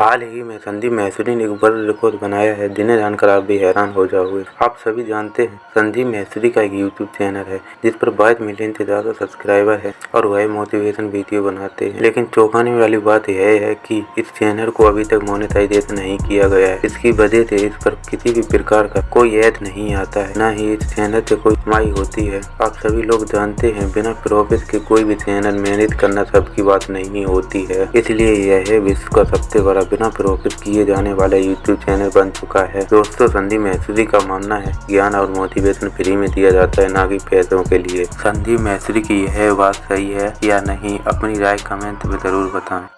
हाल ही में संदीप महसूरी ने एक वर्ल्ड रिकॉर्ड बनाया है, जिन्हें जानकर आप भी हैरान हो जाओगे। आप सभी जानते हैं, संदीप महसूरी का एक यूट्यूब चैनल है, जिस पर बाईस मिलियन से ज़्यादा सब्सक्राइबर है और वह मोटिवेशन वीडियो बनाते हैं। लेकिन चौंकाने वाली बात यह है कि इस चैनल को अभी तक मोनेटाइजेशन नहीं किया गया है। इसकी वजह से इस पर किसी भी प्रकार का कोई ऐड नहीं आता है, न ही इस चैनल से कोई कमाई होती है। आप सभी लोग जानते हैं, बिना प्रॉफिट के कोई भी चैनल मैनेज करना सबकी बात नहीं होती है। इसलिए यह विश्व का सबसे बड़ा बिना प्रोफिट किए जाने वाला यूट्यूब चैनल बन चुका है। दोस्तों संदीप मैसूरी का मानना है, ज्ञान और मोटिवेशन फ्री में दिया जाता है ना कि पैसों के लिए। संदीप मैसूरी की यह बात सही है या नहीं, अपनी राय कमेंट में ज़रूर बताएँ।